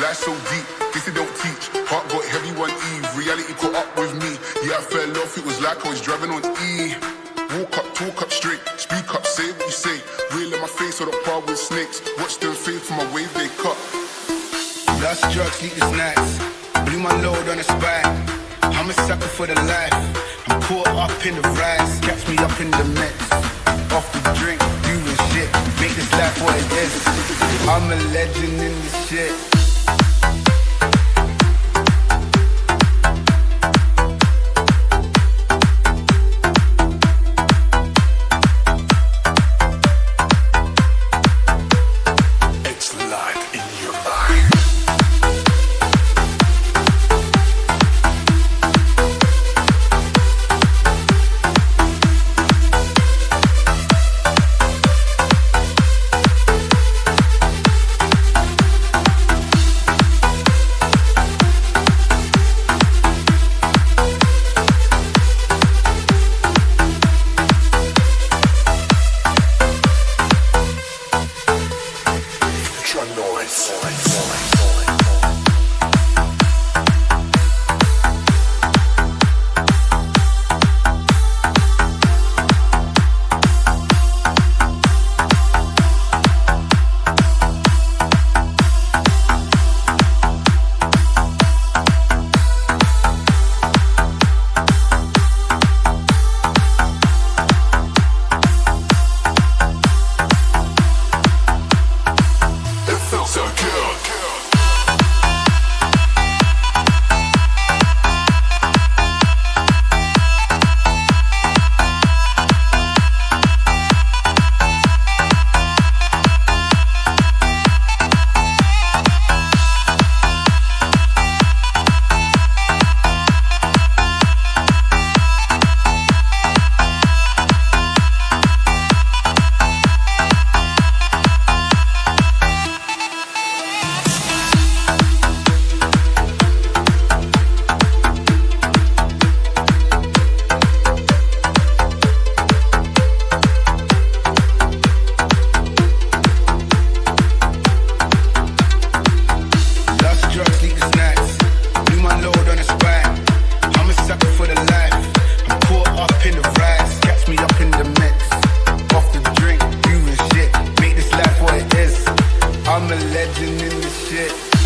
Life so deep, this it don't teach. Heart got heavy one Eve, reality caught up with me. Yeah, I fell off, it was like I was driving on E. Walk up, talk up straight, speak up, say what you say. Real in my face or the par with snakes. Watch them fade from my wave they cut. Lost drugs, sleepless nights. Blew my load on the spine. I'm a sucker for the life. I'm caught up in the rise. Catch me up in the mix. Off the drink, doing shit. Make this life what it is. I'm a legend in this shit. I'm shit.